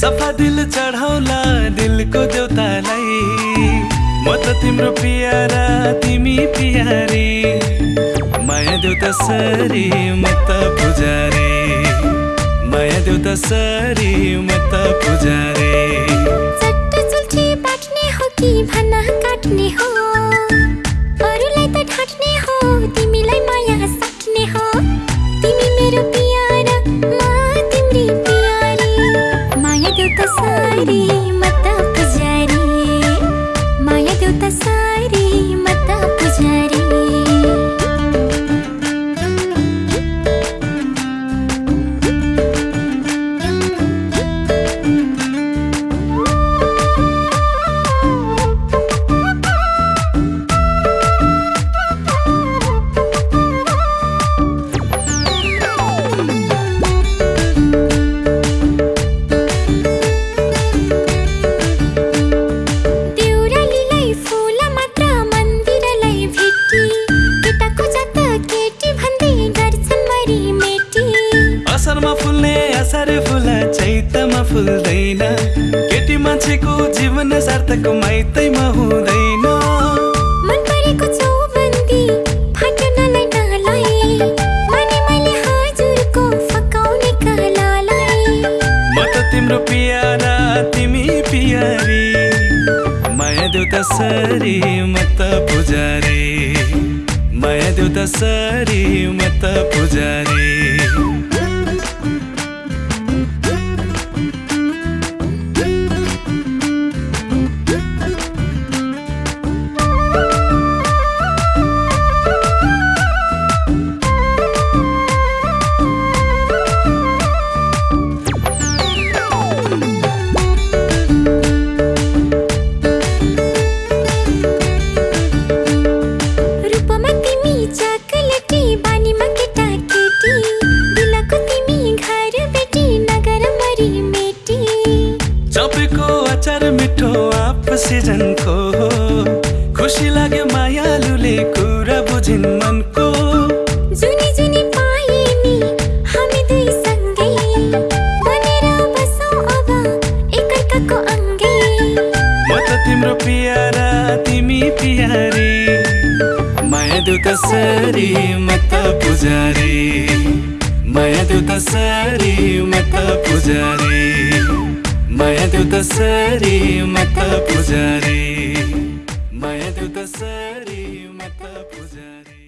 सफा दिल चढाउला दिलको देउतालाई। म त तिम्रो पियारा तिमी पियारी। माया देउता सरी म त पुजारी। माया देउता सरी म त पुजारी। सारी माया देउता सारी। असारमा फुल्ने असारे फुल चैतमा फुल्दैन। केटी मान्छेको जीवन सार्थक माइतैमा हुँदैन। मन परेको चौबन्दी फाट्नलाई नलाई। माने मैले हजुरको फकाउने कलालाई म त तिम्रो पियारा तिमी पियारी। माया देउता सरी म त पुजारी। माया सरी म त पुजारी। आपसी जनको खुसी लाग्यो मायालुले कुरा बुझिन् मनको। जुनी जुनी पाए नि हामी दुई सँगै। बनेर बसौँ अब एकअर्काको अङ्गै। म त तिम्रो पियारा तिमी पियारी। माया देउता सरी म त पुजारी। माया देउता सरी म त पुजारी। माया देऊ त सारी मत पुजारी माया देऊ त सारी मत पुजारी।